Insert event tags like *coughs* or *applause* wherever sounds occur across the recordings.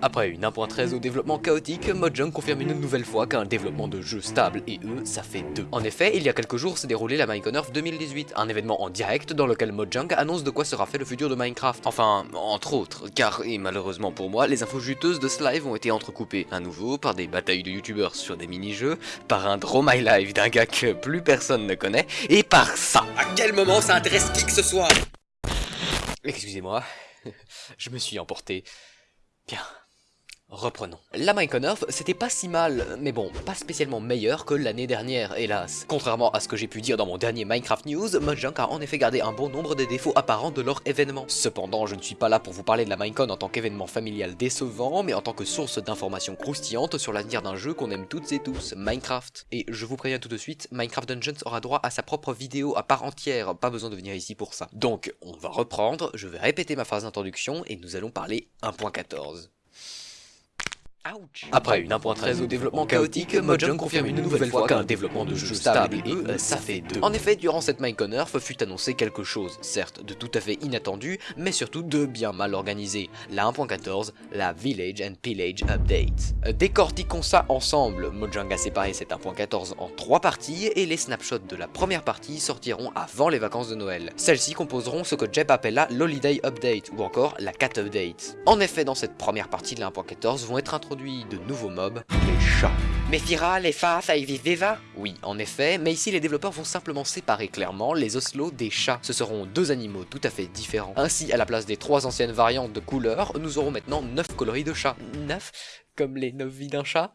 Après une 1.13 au développement chaotique, Mojang confirme une nouvelle fois qu'un développement de jeu stable et eux, ça fait deux. En effet, il y a quelques jours s'est déroulé la Minecon 2018, un événement en direct dans lequel Mojang annonce de quoi sera fait le futur de Minecraft. Enfin, entre autres, car, et malheureusement pour moi, les infos juteuses de ce live ont été entrecoupées à nouveau par des batailles de youtubeurs sur des mini-jeux, par un Draw My Live d'un gars que plus personne ne connaît, et par ça. À quel moment ça intéresse qui que ce soit? Excusez-moi, *laughs* je me suis emporté. Bien. Reprenons. La Earth, c'était pas si mal, mais bon, pas spécialement meilleur que l'année dernière, hélas. Contrairement à ce que j'ai pu dire dans mon dernier Minecraft News, Mojang a en effet gardé un bon nombre des défauts apparents de leur événement. Cependant, je ne suis pas là pour vous parler de la Minecon en tant qu'événement familial décevant, mais en tant que source d'informations croustillantes sur l'avenir d'un jeu qu'on aime toutes et tous, Minecraft. Et je vous préviens tout de suite, Minecraft Dungeons aura droit à sa propre vidéo à part entière, pas besoin de venir ici pour ça. Donc, on va reprendre, je vais répéter ma phrase d'introduction et nous allons parler 1.14. Après une 1.13 au développement chaotique, Mojang confirme une nouvelle fois qu'un développement de jeu stable et eux, ça fait deux. En effet, durant cette Minecon Earth fut annoncé quelque chose, certes de tout à fait inattendu, mais surtout de bien mal organisé, la 1.14, la Village and Pillage Update. Décortiquons ça ensemble, Mojang a séparé cette 1.14 en trois parties et les snapshots de la première partie sortiront avant les vacances de Noël. Celles-ci composeront ce que Jeb appella l'Holiday Update ou encore la Cat Update. En effet, dans cette première partie de la 1.14 vont être introduits de nouveaux mobs, les chats. Mephira, les Fa, ça existe déjà Oui, en effet, mais ici les développeurs vont simplement séparer clairement les oslos des chats. Ce seront deux animaux tout à fait différents. Ainsi, à la place des trois anciennes variantes de couleurs, nous aurons maintenant neuf coloris de chats. Neuf? Comme les neuf vies d'un chat?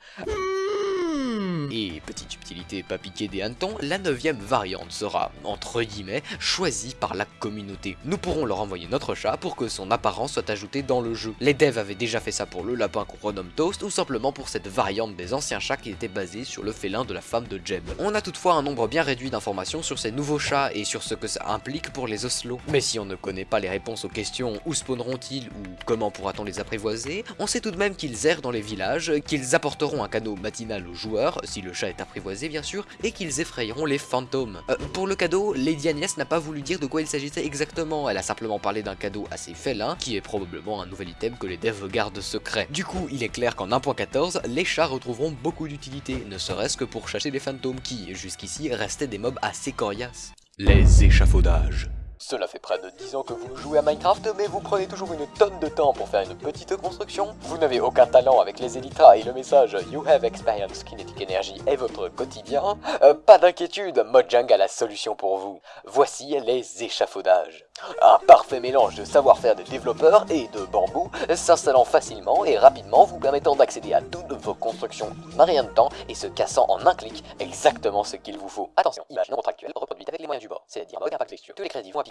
Et petite subtilité pas piquée des hannetons, la neuvième variante sera, entre guillemets, choisie par la communauté. Nous pourrons leur envoyer notre chat pour que son apparence soit ajoutée dans le jeu. Les devs avaient déjà fait ça pour le lapin qu'on renomme Toast, ou simplement pour cette variante des anciens chats qui était basée sur le félin de la femme de Jeb. On a toutefois un nombre bien réduit d'informations sur ces nouveaux chats et sur ce que ça implique pour les oslos. Mais si on ne connaît pas les réponses aux questions où spawneront-ils? ou comment pourra-t-on les apprivoiser, on sait tout de même qu'ils errent dans les villages, qu'ils apporteront un cadeau matinal aux joueurs, le chat est apprivoisé bien sûr, et qu'ils effrayeront les fantômes. Euh, pour le cadeau, Lady Agnès n'a pas voulu dire de quoi il s'agissait exactement, elle a simplement parlé d'un cadeau assez félin, qui est probablement un nouvel item que les devs gardent secret. Du coup, il est clair qu'en 1.14, les chats retrouveront beaucoup d'utilité, ne serait-ce que pour chasser les fantômes qui, jusqu'ici, restaient des mobs assez coriaces. Les échafaudages. Cela fait près de 10 ans que vous jouez à Minecraft, mais vous prenez toujours une tonne de temps pour faire une petite construction. Vous n'avez aucun talent avec les Elytras et le message You have experience kinetic energy est votre quotidien. Euh, pas d'inquiétude, Mojang a la solution pour vous. Voici les échafaudages. Un parfait mélange de savoir-faire des développeurs et de bambou, s'installant facilement et rapidement, vous permettant d'accéder à toutes vos constructions en rien de temps et se cassant en un clic exactement ce qu'il vous faut. Attention, image non contractuelle reproduite avec les moyens du bord, c'est-à-dire mode impact texture. Tous les crédits vont à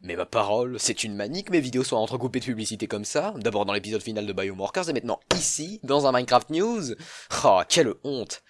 Mais ma parole, c'est une manie que mes vidéos soient entrecoupées de publicités comme ça, d'abord dans l'épisode final de Biomorkers et maintenant ici, dans un Minecraft News. Oh, quelle honte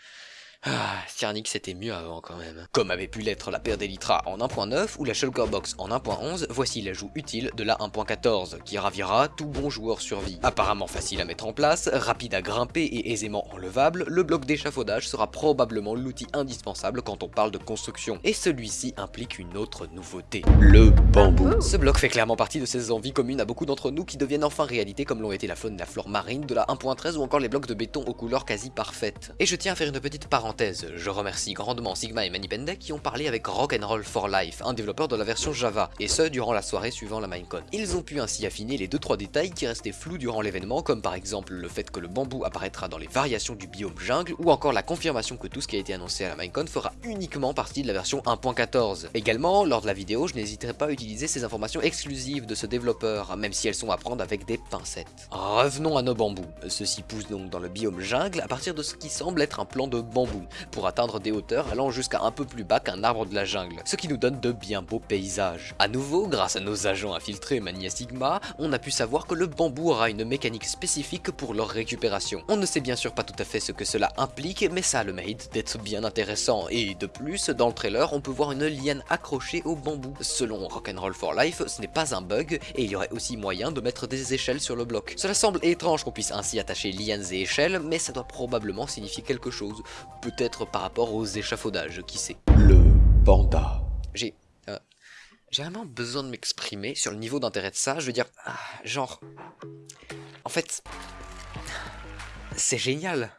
ah, Cyrnix c'était mieux avant quand même. Comme avait pu l'être la paire d'Elytra en 1.9 ou la Shulker Box en 1.11, voici l'ajout utile de la 1.14, qui ravira tout bon joueur survie. Apparemment facile à mettre en place, rapide à grimper et aisément enlevable, le bloc d'échafaudage sera probablement l'outil indispensable quand on parle de construction. Et celui-ci implique une autre nouveauté, le bambou. Ce bloc fait clairement partie de ces envies communes à beaucoup d'entre nous qui deviennent enfin réalité comme l'ont été la faune et la flore marine de la 1.13 ou encore les blocs de béton aux couleurs quasi parfaites. Et je tiens à faire une petite parenthèse je remercie grandement Sigma et Manipende qui ont parlé avec Rock'n'Roll for Life, un développeur de la version Java, et ce durant la soirée suivant la Minecon. Ils ont pu ainsi affiner les 2-3 détails qui restaient flous durant l'événement, comme par exemple le fait que le bambou apparaîtra dans les variations du biome jungle, ou encore la confirmation que tout ce qui a été annoncé à la Minecon fera uniquement partie de la version 1.14. Également, lors de la vidéo, je n'hésiterai pas à utiliser ces informations exclusives de ce développeur, même si elles sont à prendre avec des pincettes. Revenons à nos bambous. Ceux-ci poussent donc dans le biome jungle à partir de ce qui semble être un plan de bambou pour atteindre des hauteurs allant jusqu'à un peu plus bas qu'un arbre de la jungle, ce qui nous donne de bien beaux paysages. A nouveau, grâce à nos agents infiltrés Mania Sigma, on a pu savoir que le bambou aura une mécanique spécifique pour leur récupération. On ne sait bien sûr pas tout à fait ce que cela implique, mais ça a le mérite d'être bien intéressant, et de plus, dans le trailer, on peut voir une liane accrochée au bambou. Selon Rock'n'Roll for Life, ce n'est pas un bug, et il y aurait aussi moyen de mettre des échelles sur le bloc. Cela semble étrange qu'on puisse ainsi attacher lianes et échelles, mais ça doit probablement signifier quelque chose. Peut-être par rapport aux échafaudages, qui sait. Le panda. J'ai... Euh, j'ai vraiment besoin de m'exprimer sur le niveau d'intérêt de ça, je veux dire... Ah, genre... En fait... c'est génial.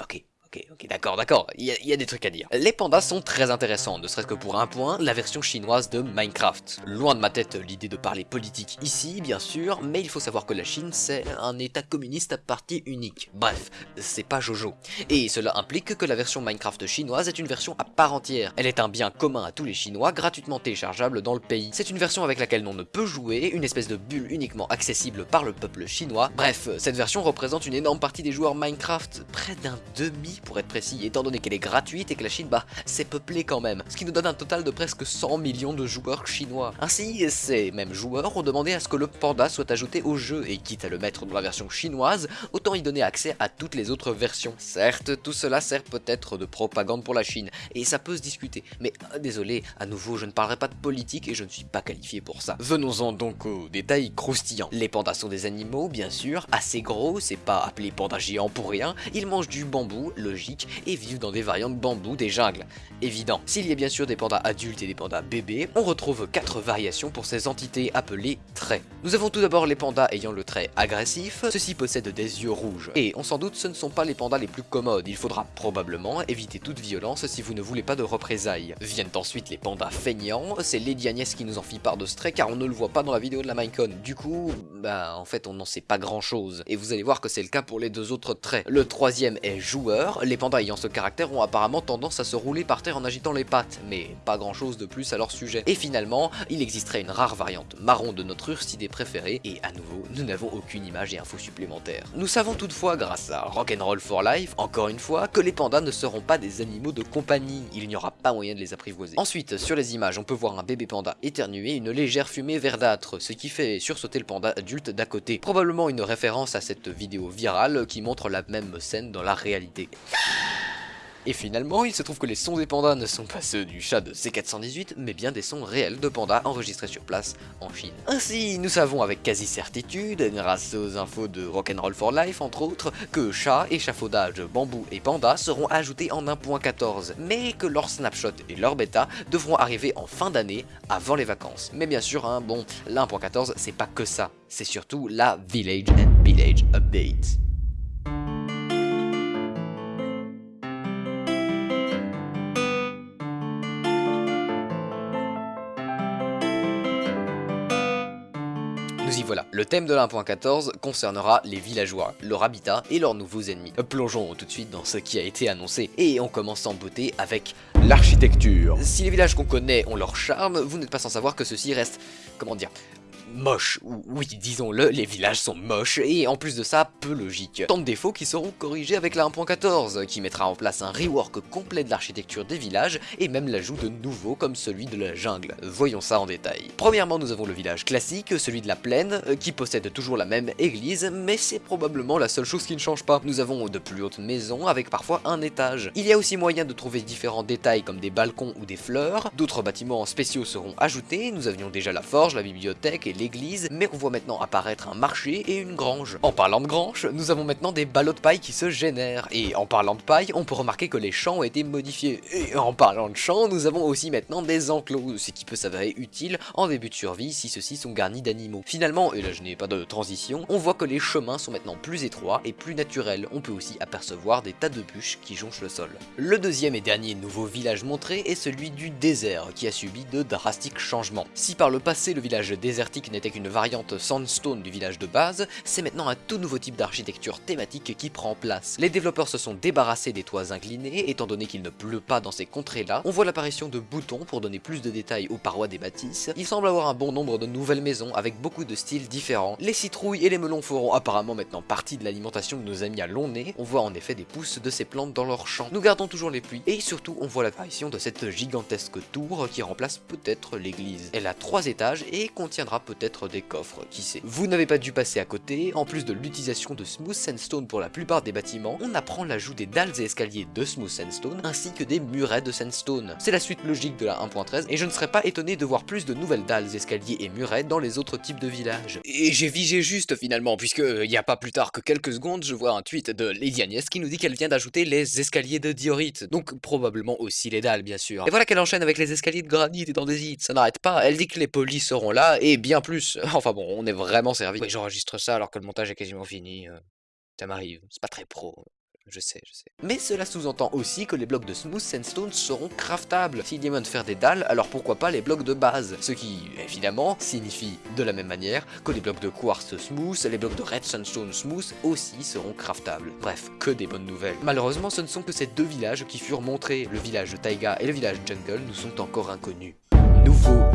Ok. Ok, ok, d'accord, d'accord, il y, a des trucs à dire. Les pandas sont très intéressants, ne serait-ce que pour un point, la version chinoise de Minecraft. Loin de ma tête l'idée de parler politique ici, bien sûr, mais il faut savoir que la Chine, c'est un état communiste à partie unique. Bref, c'est pas Jojo. Et cela implique que la version Minecraft chinoise est une version à part entière. Elle est un bien commun à tous les Chinois, gratuitement téléchargeable dans le pays. C'est une version avec laquelle on ne peut jouer, une espèce de bulle uniquement accessible par le peuple chinois. Bref, cette version représente une énorme partie des joueurs Minecraft, près d'un demi pour être précis, étant donné qu'elle est gratuite et que la Chine, bah, c'est peuplé quand même, ce qui nous donne un total de presque 100 millions de joueurs chinois. Ainsi, ces mêmes joueurs ont demandé à ce que le panda soit ajouté au jeu, et quitte à le mettre dans la version chinoise, autant y donner accès à toutes les autres versions. Certes, tout cela sert peut-être de propagande pour la Chine, et ça peut se discuter, mais euh, désolé, à nouveau, je ne parlerai pas de politique et je ne suis pas qualifié pour ça. Venons-en donc aux détails croustillants. Les pandas sont des animaux, bien sûr, assez gros, c'est pas appelé panda géant pour rien, ils mangent du bambou, le et vivent dans des variantes bambou des jungles. Évident. S'il y a bien sûr des pandas adultes et des pandas bébés, on retrouve quatre variations pour ces entités appelées traits. Nous avons tout d'abord les pandas ayant le trait agressif, ceux-ci possèdent des yeux rouges. Et on s'en doute, ce ne sont pas les pandas les plus commodes, il faudra probablement éviter toute violence si vous ne voulez pas de représailles. Viennent ensuite les pandas feignants, c'est Lady Agnès qui nous en fit part de ce trait car on ne le voit pas dans la vidéo de la Minecon. Du coup, bah en fait on n'en sait pas grand chose. Et vous allez voir que c'est le cas pour les deux autres traits. Le troisième est joueur, les pandas ayant ce caractère ont apparemment tendance à se rouler par terre en agitant les pattes, mais pas grand chose de plus à leur sujet. Et finalement, il existerait une rare variante marron de notre ursidé préféré, et à nouveau, nous n'avons aucune image et info supplémentaires. Nous savons toutefois, grâce à Rock'n'Roll for Life, encore une fois, que les pandas ne seront pas des animaux de compagnie, il n'y aura pas moyen de les apprivoiser. Ensuite, sur les images, on peut voir un bébé panda éternuer une légère fumée verdâtre, ce qui fait sursauter le panda adulte d'à côté. Probablement une référence à cette vidéo virale qui montre la même scène dans la réalité. Et finalement, il se trouve que les sons des pandas ne sont pas ceux du chat de C418, mais bien des sons réels de pandas enregistrés sur place en Chine. Ainsi, nous savons avec quasi certitude, grâce aux infos de Rock'n'Roll for Life entre autres, que chat, échafaudage, bambou et panda seront ajoutés en 1.14, mais que leur snapshot et leur bêta devront arriver en fin d'année, avant les vacances. Mais bien sûr, hein, bon, l'1.14 c'est pas que ça, c'est surtout la Village and Village Update. Voilà, le thème de l'1.14 concernera les villageois, leur habitat et leurs nouveaux ennemis. Plongeons tout de suite dans ce qui a été annoncé, et on commence en beauté avec l'architecture. Si les villages qu'on connaît ont leur charme, vous n'êtes pas sans savoir que ceux-ci restent, comment dire, moche. Oui, disons-le, les villages sont moches, et en plus de ça, peu logiques. Tant de défauts qui seront corrigés avec la 1.14, qui mettra en place un rework complet de l'architecture des villages, et même l'ajout de nouveaux comme celui de la jungle. Voyons ça en détail. Premièrement, nous avons le village classique, celui de la plaine, euh, qui possède toujours la même église, mais c'est probablement la seule chose qui ne change pas. Nous avons de plus hautes maisons, avec parfois un étage. Il y a aussi moyen de trouver différents détails comme des balcons ou des fleurs, d'autres bâtiments spéciaux seront ajoutés, nous avions déjà la forge, la bibliothèque et l'église, mais on voit maintenant apparaître un marché et une grange. En parlant de grange, nous avons maintenant des ballots de paille qui se génèrent, et en parlant de paille, on peut remarquer que les champs ont été modifiés. Et en parlant de champs, nous avons aussi maintenant des enclos, ce qui peut s'avérer utile en début de survie si ceux-ci sont garnis d'animaux. Finalement, et là je n'ai pas de transition, on voit que les chemins sont maintenant plus étroits et plus naturels. On peut aussi apercevoir des tas de bûches qui jonchent le sol. Le deuxième et dernier nouveau village montré est celui du désert, qui a subi de drastiques changements. Si par le passé le village désertique n'était qu'une variante sandstone du village de base, c'est maintenant un tout nouveau type d'architecture thématique qui prend place. Les développeurs se sont débarrassés des toits inclinés, étant donné qu'il ne pleut pas dans ces contrées-là. On voit l'apparition de boutons pour donner plus de détails aux parois des bâtisses. Il semble avoir un bon nombre de nouvelles maisons avec beaucoup de styles différents. Les citrouilles et les melons feront apparemment maintenant partie de l'alimentation de nos amis à long nez. On voit en effet des pousses de ces plantes dans leurs champs. Nous gardons toujours les pluies et surtout on voit l'apparition de cette gigantesque tour qui remplace peut-être l'église. Elle a trois étages et contiendra peut-être des coffres, qui sait. Vous n'avez pas dû passer à côté, en plus de l'utilisation de Smooth Sandstone pour la plupart des bâtiments, on apprend l'ajout des dalles et escaliers de Smooth Sandstone, ainsi que des murets de Sandstone. C'est la suite logique de la 1.13, et je ne serais pas étonné de voir plus de nouvelles dalles, escaliers et murets dans les autres types de villages. Et j'ai vigé juste finalement, puisque il n'y a pas plus tard que quelques secondes, je vois un tweet de Lady Agnès qui nous dit qu'elle vient d'ajouter les escaliers de diorite, donc probablement aussi les dalles bien sûr. Et voilà qu'elle enchaîne avec les escaliers de granit et d'andésite, ça n'arrête pas, elle dit que les polis seront là, et bien plus *laughs* Enfin bon, on est vraiment servi. Oui, j'enregistre ça alors que le montage est quasiment fini. Euh. Ça m'arrive, c'est pas très pro. Je sais, je sais. Mais cela sous-entend aussi que les blocs de Smooth Sandstone seront craftables. Si Diamond faire des dalles, alors pourquoi pas les blocs de base? Ce qui, évidemment, signifie de la même manière que les blocs de Quartz Smooth, les blocs de Red Sandstone Smooth aussi seront craftables. Bref, que des bonnes nouvelles. Malheureusement, ce ne sont que ces deux villages qui furent montrés. Le village de Taiga et le village Jungle nous sont encore inconnus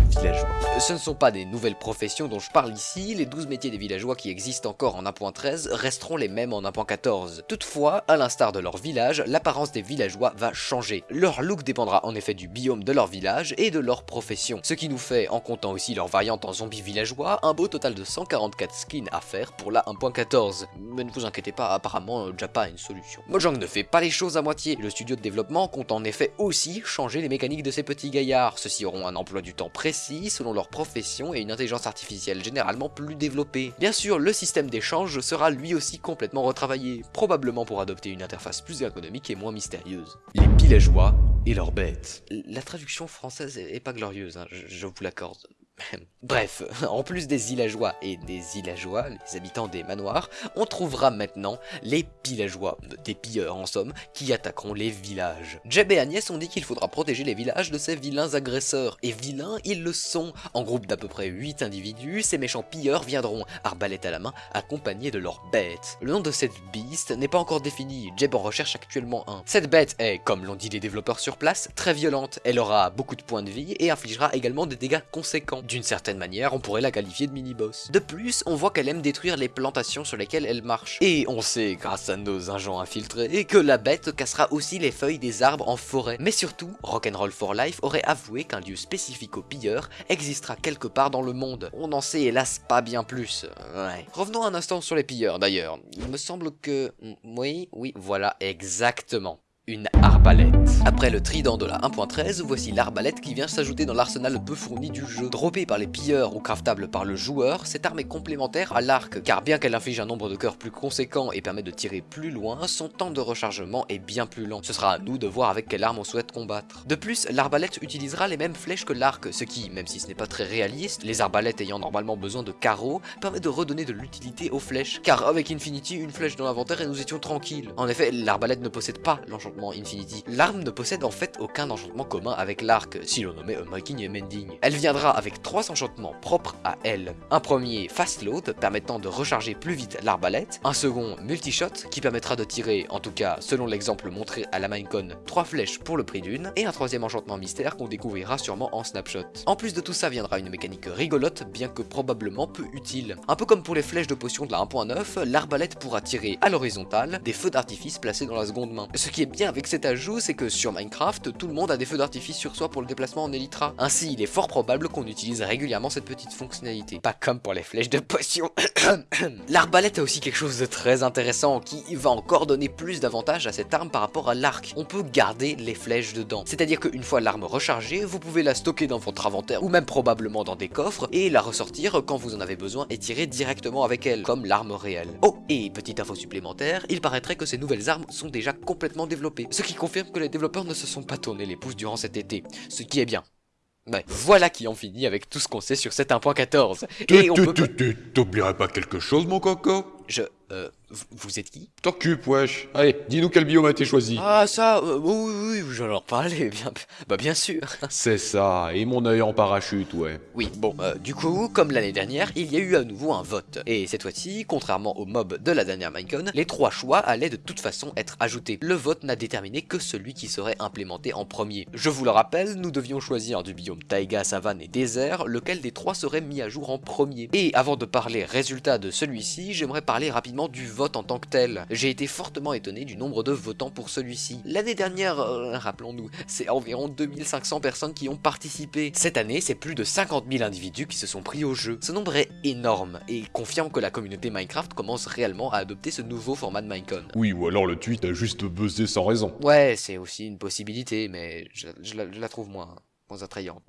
villageois. Ce ne sont pas des nouvelles professions dont je parle ici, les 12 métiers des villageois qui existent encore en 1.13 resteront les mêmes en 1.14. Toutefois, à l'instar de leur village, l'apparence des villageois va changer. Leur look dépendra en effet du biome de leur village et de leur profession, ce qui nous fait, en comptant aussi leur variante en zombie villageois, un beau total de 144 skins à faire pour la 1.14. Mais ne vous inquiétez pas, apparemment Japa a une solution. Mojang ne fait pas les choses à moitié, le studio de développement compte en effet aussi changer les mécaniques de ces petits gaillards, ceux-ci auront un emploi du temps précis selon leur profession et une intelligence artificielle généralement plus développée. Bien sûr, le système d'échange sera lui aussi complètement retravaillé, probablement pour adopter une interface plus ergonomique et moins mystérieuse. Les villageois et leurs bêtes. La traduction française est pas glorieuse, hein, je vous l'accorde. *laughs* Bref, en plus des villageois et des villageois, les habitants des manoirs, on trouvera maintenant les villageois, des pilleurs en somme, qui attaqueront les villages. Jeb et Agnès ont dit qu'il faudra protéger les villages de ces vilains agresseurs, et vilains ils le sont. En groupe d'à peu près 8 individus, ces méchants pilleurs viendront, arbalète à la main, accompagnés de leurs bêtes. Le nom de cette beast n'est pas encore défini, Jeb en recherche actuellement un. Cette bête est, comme l'ont dit les développeurs sur place, très violente, elle aura beaucoup de points de vie et infligera également des dégâts conséquents. D'une certaine manière, on pourrait la qualifier de mini-boss. De plus, on voit qu'elle aime détruire les plantations sur lesquelles elle marche. Et on sait, grâce à nos agents infiltrés, que la bête cassera aussi les feuilles des arbres en forêt. Mais surtout, Rock'n'Roll for Life aurait avoué qu'un lieu spécifique aux pilleurs existera quelque part dans le monde. On n'en sait hélas pas bien plus. Ouais. Revenons un instant sur les pilleurs d'ailleurs. Il me semble que... Oui, oui, voilà, exactement une arbalète. Après le trident de la 1.13, voici l'arbalète qui vient s'ajouter dans l'arsenal peu fourni du jeu. Droppée par les pilleurs ou craftable par le joueur, cette arme est complémentaire à l'arc, car bien qu'elle inflige un nombre de cœurs plus conséquent et permet de tirer plus loin, son temps de rechargement est bien plus lent. Ce sera à nous de voir avec quelle arme on souhaite combattre. De plus, l'arbalète utilisera les mêmes flèches que l'arc, ce qui, même si ce n'est pas très réaliste, les arbalètes ayant normalement besoin de carreaux, permet de redonner de l'utilité aux flèches, car avec Infinity, une flèche dans l'inventaire et nous étions tranquilles. En effet, l'arbalète ne possède pas l'enchantement Infinity. L'arme ne possède en fait aucun enchantement commun avec l'arc, si l'on nommait Unbreaking et Mending. Elle viendra avec trois enchantements propres à elle. Un premier Fast Load, permettant de recharger plus vite l'arbalète. Un second Multishot, qui permettra de tirer, en tout cas selon l'exemple montré à la Minecon, trois flèches pour le prix d'une. Et un troisième enchantement mystère qu'on découvrira sûrement en snapshot. En plus de tout ça viendra une mécanique rigolote, bien que probablement peu utile. Un peu comme pour les flèches de potion de la 1.9, l'arbalète pourra tirer à l'horizontale des feux d'artifice placés dans la seconde main. Ce qui est bien avec cet ajout, c'est que sur Minecraft, tout le monde a des feux d'artifice sur soi pour le déplacement en Elytra. Ainsi, il est fort probable qu'on utilise régulièrement cette petite fonctionnalité. Pas comme pour les flèches de potion. *coughs* L'arbalète a aussi quelque chose de très intéressant qui va encore donner plus d'avantages à cette arme par rapport à l'arc. On peut garder les flèches dedans. C'est-à-dire qu'une fois l'arme rechargée, vous pouvez la stocker dans votre inventaire ou même probablement dans des coffres et la ressortir quand vous en avez besoin et tirer directement avec elle, comme l'arme réelle. Oh, et petite info supplémentaire, il paraîtrait que ces nouvelles armes sont déjà complètement développées ce qui confirme que les développeurs ne se sont pas tournés les pouces durant cet été, ce qui est bien. Ouais, voilà qui en finit avec tout ce qu'on sait sur cette 1.14. Et on peut... T'oublierais pas quelque chose, mon coco? Je... Euh, vous êtes qui? T'occupe, wesh. Allez, dis-nous quel biome a été choisi. Ah, ça, euh, oui, oui, oui, j'en leur parlais, *laughs* bien, bah bien sûr. *laughs* C'est ça, et mon œil en parachute, ouais. Oui, bon, euh, du coup, comme l'année dernière, il y a eu à nouveau un vote. Et cette fois-ci, contrairement au mob de la dernière Minecon, les trois choix allaient de toute façon être ajoutés. Le vote n'a déterminé que celui qui serait implémenté en premier. Je vous le rappelle, nous devions choisir du biome taïga, savane et désert, lequel des trois serait mis à jour en premier. Et avant de parler résultat de celui-ci, j'aimerais parler rapidement du vote en tant que tel. J'ai été fortement étonné du nombre de votants pour celui-ci. L'année dernière, euh, rappelons-nous, c'est environ 2500 personnes qui ont participé. Cette année, c'est plus de 50 000 individus qui se sont pris au jeu. Ce nombre est énorme et confirme que la communauté Minecraft commence réellement à adopter ce nouveau format de Minecon. Oui, ou alors le tweet a juste buzzé sans raison. Ouais, c'est aussi une possibilité, mais je, la, trouve moins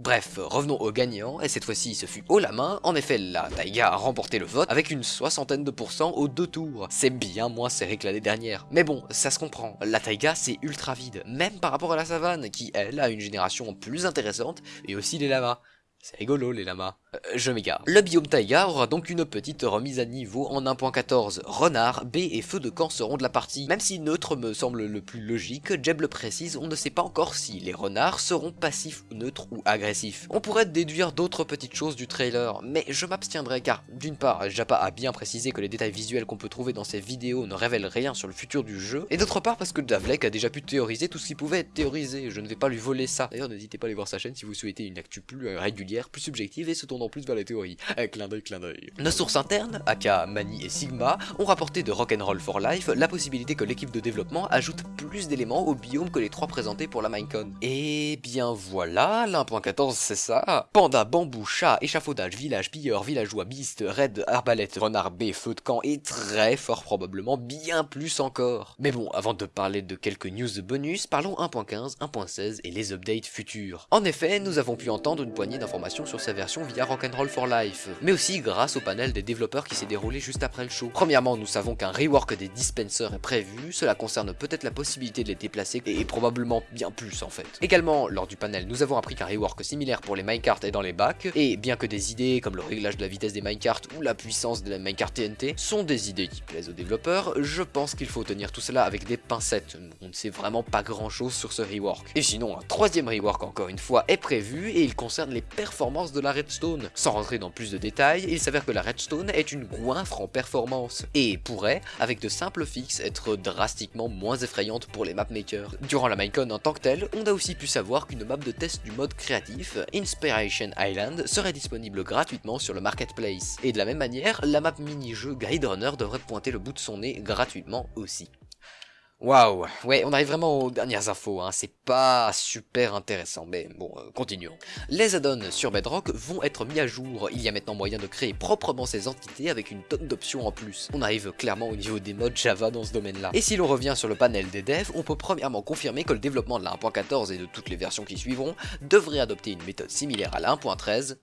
Bref, revenons au gagnant, et cette fois-ci ce fut haut la en effet la Taiga a remporté le vote avec une soixantaine de pourcents aux deux tours. C'est bien moins serré que l'année dernière. Mais bon, ça se comprend, la Taiga c'est ultra vide, même par rapport à la savane, qui elle a une génération plus intéressante, et aussi les lamas. C'est rigolo les lamas. Euh, je m'égare. Le biome taïga aura donc une petite remise à niveau en 1.14. Renard, B et feu de camp seront de la partie. Même si neutre me semble le plus logique, Jeb le précise, on ne sait pas encore si les renards seront passifs, neutres ou agressifs. On pourrait déduire d'autres petites choses du trailer, mais je m'abstiendrai car, d'une part, Japa a bien précisé que les détails visuels qu'on peut trouver dans ces vidéos ne révèlent rien sur le futur du jeu, et d'autre part parce que Davlek a déjà pu théoriser tout ce qui pouvait être théorisé, je ne vais pas lui voler ça. D'ailleurs n'hésitez pas à aller voir sa chaîne si vous souhaitez une actu plus euh, régulière, plus subjective et se tournant plus vers la théorie. Eh, clin d'œil, clin d'œil. Nos sources internes, aka Mani et Sigma, ont rapporté de Rock'n'Roll for Life la possibilité que l'équipe de développement ajoute plus d'éléments au biome que les trois présentés pour la Minecon. Et bien voilà, l'1.14 c'est ça. Panda, bambou, chat, échafaudage, village, pilleur, villageois, beast, raid, arbalète, renard B, feu de camp et très fort probablement bien plus encore. Mais bon, avant de parler de quelques news bonus, parlons 1.15, 1.16 et les updates futurs. En effet, nous avons pu entendre une poignée d'informations sur sa version via Rock'n'Roll for Life, mais aussi grâce au panel des développeurs qui s'est déroulé juste après le show. Premièrement, nous savons qu'un rework des dispensers est prévu, cela concerne peut-être la possibilité de les déplacer, et probablement bien plus en fait. Également, lors du panel, nous avons appris qu'un rework similaire pour les minecarts est dans les bacs, et bien que des idées comme le réglage de la vitesse des minecarts ou la puissance de la minecart TNT sont des idées qui plaisent aux développeurs, je pense qu'il faut tenir tout cela avec des pincettes, on ne sait vraiment pas grand chose sur ce rework. Et sinon, un troisième rework encore une fois est prévu, et il concerne les performances de la redstone. Sans rentrer dans plus de détails, il s'avère que la redstone est une goinfre en performance, et pourrait, avec de simples fixes, être drastiquement moins effrayante pour les mapmakers. Durant la Minecon en tant que telle, on a aussi pu savoir qu'une map de test du mode créatif, Inspiration Island, serait disponible gratuitement sur le marketplace. Et de la même manière, la map mini-jeu Guide Runner devrait pointer le bout de son nez gratuitement aussi. Waouh, ouais, on arrive vraiment aux dernières infos, hein. c'est pas super intéressant, mais bon, euh, continuons. Les add-ons sur Bedrock vont être mis à jour, il y a maintenant moyen de créer proprement ces entités avec une tonne d'options en plus. On arrive clairement au niveau des modes Java dans ce domaine-là. Et si l'on revient sur le panel des devs, on peut premièrement confirmer que le développement de la 1.14 et de toutes les versions qui suivront devrait adopter une méthode similaire à la 1.13.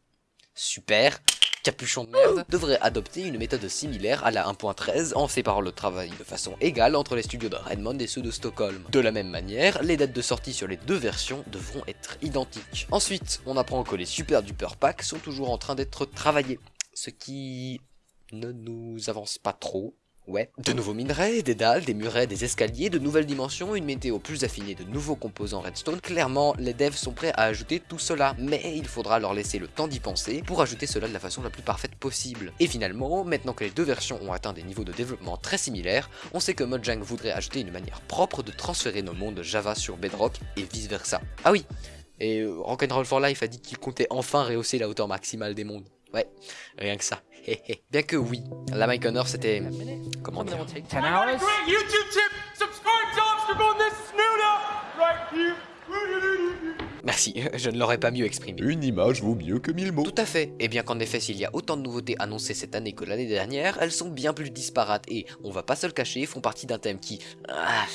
Super capuchon de merde, devrait adopter une méthode similaire à la 1.13 en séparant le travail de façon égale entre les studios de Redmond et ceux de Stockholm. De la même manière, les dates de sortie sur les deux versions devront être identiques. Ensuite, on apprend que les super duper packs sont toujours en train d'être travaillés, ce qui ne nous avance pas trop. Ouais. De nouveaux minerais, des dalles, des murets, des escaliers, de nouvelles dimensions, une météo plus affinée, de nouveaux composants redstone. Clairement, les devs sont prêts à ajouter tout cela, mais il faudra leur laisser le temps d'y penser pour ajouter cela de la façon la plus parfaite possible. Et finalement, maintenant que les deux versions ont atteint des niveaux de développement très similaires, on sait que Mojang voudrait ajouter une manière propre de transférer nos mondes Java sur Bedrock et vice versa. Ah oui, et Rock'n'Roll for Life a dit qu'il comptait enfin rehausser la hauteur maximale des mondes. Ouais, rien que ça. *laughs* Bien que oui, la Mike Honor c'était... Comment dire Merci, *laughs* je ne l'aurais pas mieux exprimé. Une image vaut mieux que mille mots. Tout à fait, et bien qu'en effet s'il y a autant de nouveautés annoncées cette année que l'année dernière, elles sont bien plus disparates et, on va pas se le cacher, font partie d'un thème qui ah,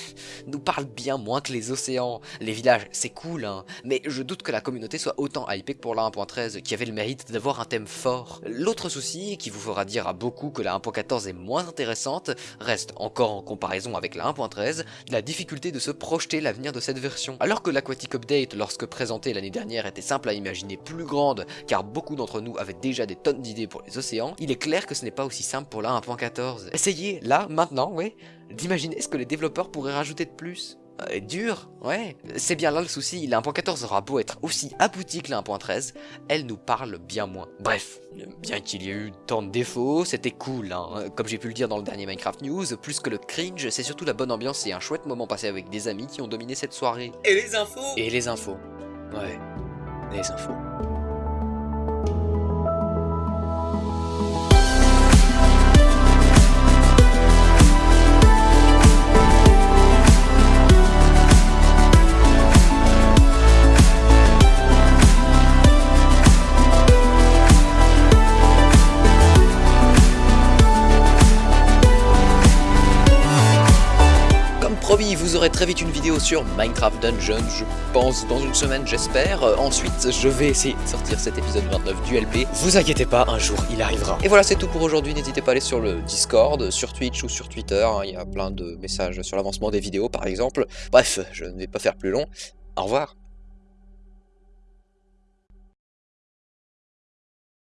nous parle bien moins que les océans. Les villages, c'est cool, hein, mais je doute que la communauté soit autant hypée que pour la 1.13, qui avait le mérite d'avoir un thème fort. L'autre souci, qui vous fera dire à beaucoup que la 1.14 est moins intéressante, reste, encore en comparaison avec la 1.13, la difficulté de se projeter l'avenir de cette version. Alors que l'Aquatic Update, lorsque présentée l'année dernière était simple à imaginer plus grande car beaucoup d'entre nous avaient déjà des tonnes d'idées pour les océans, il est clair que ce n'est pas aussi simple pour la 1.14. Essayez, là, maintenant, ouais, d'imaginer ce que les développeurs pourraient rajouter de plus. Euh, dur, ouais. C'est bien là le souci, la 1.14 aura beau être aussi aboutie que la 1.13, elle nous parle bien moins. Bref, bien qu'il y ait eu tant de défauts, c'était cool, hein. Comme j'ai pu le dire dans le dernier Minecraft News, plus que le cringe, c'est surtout la bonne ambiance et un chouette moment passé avec des amis qui ont dominé cette soirée. Et les infos? Et les infos. Ouais, les infos. Comme très vite une vidéo sur Minecraft Dungeon, je pense dans une semaine j'espère. Euh, ensuite, je vais essayer de sortir cet épisode 29 du LP. Vous inquiétez pas, un jour il arrivera. Et voilà, c'est tout pour aujourd'hui. N'hésitez pas à aller sur le Discord, sur Twitch ou sur Twitter. hein, Il y a plein de messages sur l'avancement des vidéos par exemple. Bref, je ne vais pas faire plus long. Au revoir.